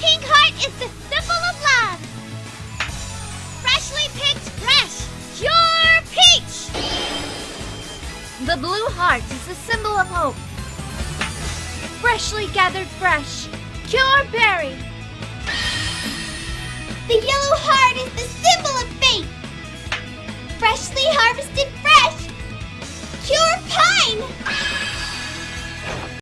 pink heart is the symbol of love. Freshly picked fresh, pure peach. The blue heart is the symbol of hope. Freshly gathered fresh, pure berry. The yellow